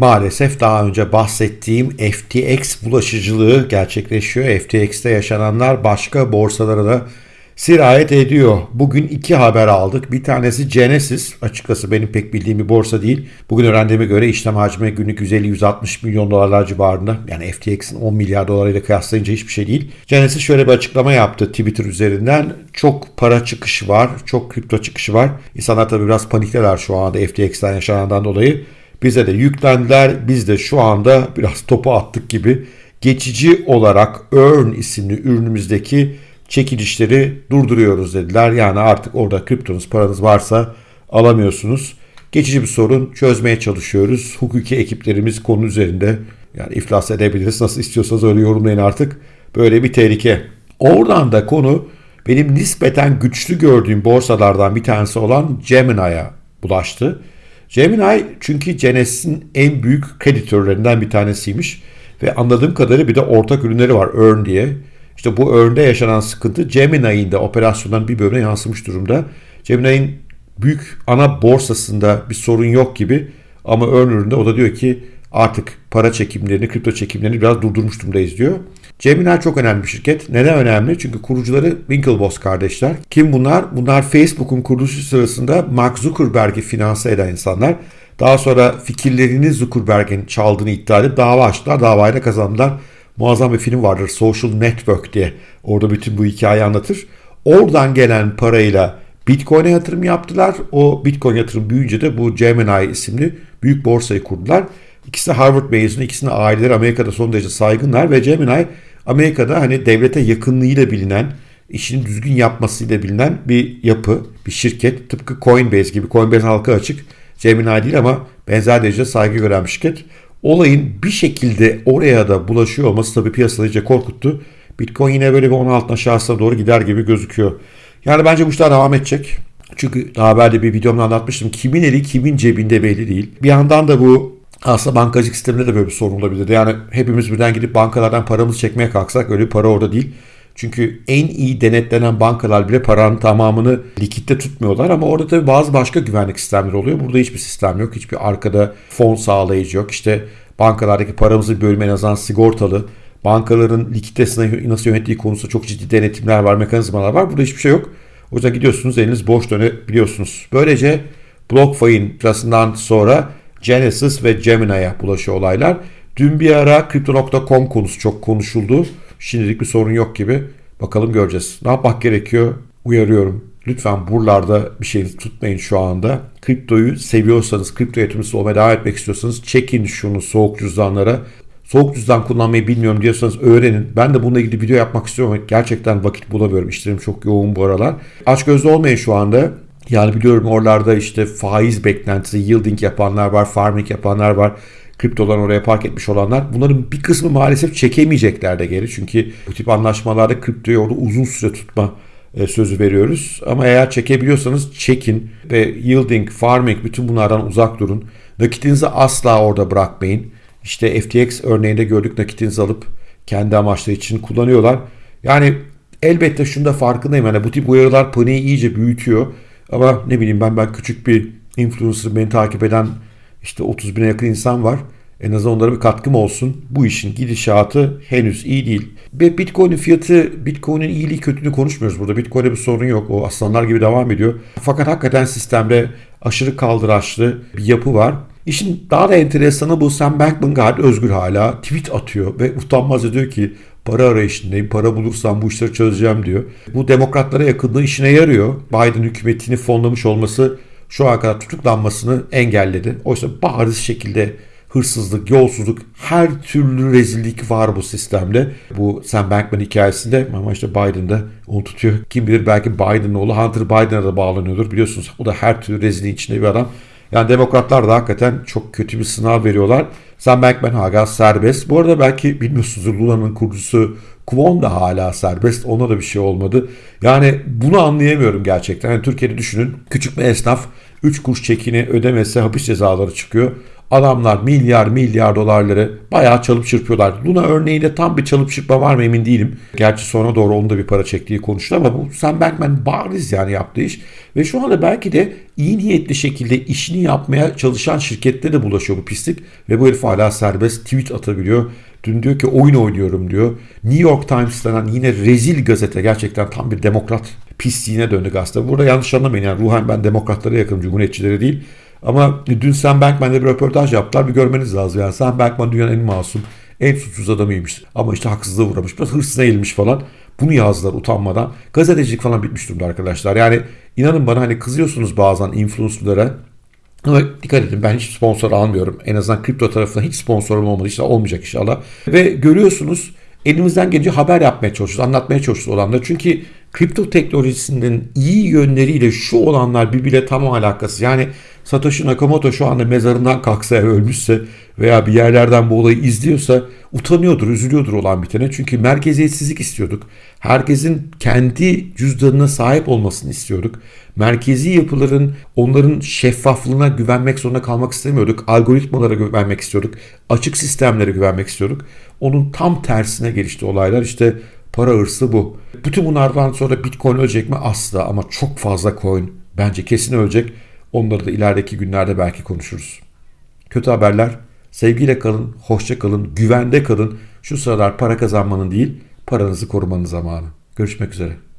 Maalesef daha önce bahsettiğim FTX bulaşıcılığı gerçekleşiyor. FTX'te yaşananlar başka borsalara da sirayet ediyor. Bugün iki haber aldık. Bir tanesi Genesis. Açıkçası benim pek bildiğim bir borsa değil. Bugün öğrendiğime göre işlem hacmi günlük 150-160 milyon dolarlar civarında. Yani FTX'in 10 milyar dolarıyla kıyaslayınca hiçbir şey değil. Genesis şöyle bir açıklama yaptı Twitter üzerinden. Çok para çıkışı var. Çok kripto çıkışı var. İnsanlar tabii biraz panikler şu anda FTX'ten yaşanandan dolayı. Bize de yüklendiler. Biz de şu anda biraz topu attık gibi geçici olarak Earn isimli ürünümüzdeki çekilişleri durduruyoruz dediler. Yani artık orada kriptonuz paranız varsa alamıyorsunuz. Geçici bir sorun çözmeye çalışıyoruz. Hukuki ekiplerimiz konu üzerinde yani iflas edebiliriz. Nasıl istiyorsanız öyle yorumlayın artık. Böyle bir tehlike. Oradan da konu benim nispeten güçlü gördüğüm borsalardan bir tanesi olan Gemini'ye bulaştı. Gemini çünkü Genesis'in en büyük kreditörlerinden bir tanesiymiş. Ve anladığım kadarıyla bir de ortak ürünleri var Earn diye. İşte bu Earn'de yaşanan sıkıntı Gemini'nin de operasyondan bir bölümüne yansımış durumda. Gemini'nin büyük ana borsasında bir sorun yok gibi ama Earn üründe o da diyor ki artık para çekimlerini, kripto çekimlerini biraz durdurmuş durumdayız diyor. Gemini çok önemli bir şirket. Neden önemli? Çünkü kurucuları Winklevoss kardeşler. Kim bunlar? Bunlar Facebook'un kuruluşu sırasında Mark Zuckerberg'i finanse eden insanlar. Daha sonra fikirlerini Zuckerberg'in çaldığını iddia edip dava açtılar. Davayı da kazandılar. Muazzam bir film vardır Social Network diye. Orada bütün bu hikayeyi anlatır. Oradan gelen parayla Bitcoin'e yatırım yaptılar. O Bitcoin yatırım büyüyünce de bu Gemini isimli büyük borsayı kurdular. İkisi de Harvard mezunu, ikisinin aileleri Amerika'da son derece saygınlar ve Gemini Amerika'da hani devlete yakınlığıyla bilinen, işini düzgün yapmasıyla bilinen bir yapı, bir şirket. Tıpkı Coinbase gibi. Coinbase halka açık. Gemini değil ama benzer derecede saygı gören bir şirket. Olayın bir şekilde oraya da bulaşıyor olması tabii piyasaları iyice korkuttu. Bitcoin yine böyle bir 16 aşağısına doğru gider gibi gözüküyor. Yani bence bu işler devam edecek. Çünkü daha evvel bir videomda anlatmıştım. Kimin eli kimin cebinde belli değil. Bir yandan da bu aslında bankacılık sisteminde de böyle bir sorun olabilir. Yani hepimiz birden gidip bankalardan paramızı çekmeye kalksak öyle bir para orada değil. Çünkü en iyi denetlenen bankalar bile paranın tamamını likitte tutmuyorlar ama orada tabii bazı başka güvenlik sistemleri oluyor. Burada hiçbir sistem yok. Hiçbir arkada fon sağlayıcı yok. İşte bankalardaki paramızı bölümü en azından sigortalı. Bankaların likiditesini nasıl yönettiği konusunda çok ciddi denetimler var, mekanizmalar var. Burada hiçbir şey yok. O yüzden gidiyorsunuz eliniz boş dönebiliyorsunuz. Böylece BlockFi'nin sırasından sonra Genesis ve Gemini'ye bulaşıyor olaylar. Dün bir ara Crypto.com konusu çok konuşuldu. Şimdilik bir sorun yok gibi. Bakalım göreceğiz. Ne yapmak gerekiyor? Uyarıyorum. Lütfen buralarda bir şey tutmayın şu anda. Kriptoyu seviyorsanız, kripto yatırımcısı olmaya devam etmek istiyorsanız çekin şunu soğuk cüzdanlara. Soğuk cüzdan kullanmayı bilmiyorum diyorsanız öğrenin. Ben de bununla ilgili video yapmak istiyorum ama gerçekten vakit bulamıyorum. İşlerim çok yoğun bu aralar. Aç gözlü olmayın şu anda. Yani biliyorum oralarda işte faiz beklentisi, yielding yapanlar var, farming yapanlar var kriptolarını oraya park etmiş olanlar bunların bir kısmı maalesef çekemeyecekler de geri. Çünkü bu tip anlaşmalarda kriptoyu orada uzun süre tutma e, sözü veriyoruz. Ama eğer çekebiliyorsanız çekin ve yielding, farming bütün bunlardan uzak durun. Nakitinizi asla orada bırakmayın. İşte FTX örneğinde gördük nakitinizi alıp kendi amaçları için kullanıyorlar. Yani elbette şunda farkındayım. Yani bu tip uyarılar paniği iyice büyütüyor. Ama ne bileyim ben ben küçük bir influencer beni takip eden işte 30 bine yakın insan var. En azından onlara bir katkım olsun. Bu işin gidişatı henüz iyi değil. Ve Bitcoin'in fiyatı, Bitcoin'in iyiliği kötülüğünü konuşmuyoruz burada. Bitcoin'e bir sorun yok. O aslanlar gibi devam ediyor. Fakat hakikaten sistemde aşırı kaldıraçlı bir yapı var. İşin daha da enteresanı bu Sam Bankman-Fried özgür hala tweet atıyor ve utanmaz diyor ki para arayışındayım, para bulursam bu işleri çözeceğim diyor. Bu demokratlara yakınlığı işine yarıyor. Biden hükümetini fonlamış olması şu ana kadar tutuklanmasını engelledi. Oysa bariz şekilde hırsızlık, yolsuzluk, her türlü rezillik var bu sistemde. Bu Sam Bankman hikayesinde ama işte Biden da onu tutuyor. Kim bilir belki Biden'ın oğlu Hunter Biden'a da bağlanıyordur. Biliyorsunuz o da her türlü rezilliğin içinde bir adam. Yani demokratlar da hakikaten çok kötü bir sınav veriyorlar. Sam Bankman hala serbest. Bu arada belki bilmiyorsunuz Lula'nın kurucusu Kwon da hala serbest. Ona da bir şey olmadı. Yani bunu anlayamıyorum gerçekten. Yani Türkiye'de düşünün küçük bir esnaf 3 kuruş çekini ödemese hapis cezaları çıkıyor. Adamlar milyar milyar dolarları bayağı çalıp çırpıyorlar. Luna örneğinde tam bir çalıp çırpma var mı emin değilim. Gerçi sonra doğru onun da bir para çektiği konuştu ama bu Sam Bankman bariz yani yaptığı iş. Ve şu anda belki de iyi niyetli şekilde işini yapmaya çalışan şirkette de bulaşıyor bu pislik. Ve bu herif hala serbest tweet atabiliyor. Dün diyor ki oyun oynuyorum diyor. New York Times denen yine rezil gazete gerçekten tam bir demokrat pisliğine döndü gazete. Burada yanlış anlamayın yani ruhen ben demokratlara yakınım cumhuriyetçilere değil. Ama dün Sam Bankman'la bir röportaj yaptılar. Bir görmeniz lazım. Yani Sam Bankman dünyanın en masum, en suçsuz adamıymış. Ama işte haksızlığa uğramış. Biraz hırsına eğilmiş falan. Bunu yazdılar utanmadan. Gazetecilik falan bitmiş durumda arkadaşlar. Yani inanın bana hani kızıyorsunuz bazen influencerlara. Ama dikkat edin ben hiç sponsor almıyorum. En azından kripto tarafında hiç sponsorum olmadı. İşte olmayacak inşallah. Ve görüyorsunuz elimizden gelince haber yapmaya çalışıyoruz, anlatmaya çalışıyoruz olanları. Çünkü kripto teknolojisinin iyi yönleriyle şu olanlar birbiriyle tam alakası. Yani Satoshi Nakamoto şu anda mezarından kalksa ölmüşse veya bir yerlerden bu olayı izliyorsa utanıyordur, üzülüyordur olan bitene. Çünkü merkeziyetsizlik istiyorduk. Herkesin kendi cüzdanına sahip olmasını istiyorduk. Merkezi yapıların onların şeffaflığına güvenmek zorunda kalmak istemiyorduk. Algoritmalara güvenmek istiyorduk. Açık sistemlere güvenmek istiyorduk. Onun tam tersine gelişti olaylar. İşte para hırsı bu. Bütün bunlardan sonra Bitcoin ölecek mi? Asla ama çok fazla coin bence kesin ölecek. Onları da ilerideki günlerde belki konuşuruz. Kötü haberler. Sevgiyle kalın, hoşça kalın, güvende kalın. Şu sıralar para kazanmanın değil, paranızı korumanın zamanı. Görüşmek üzere.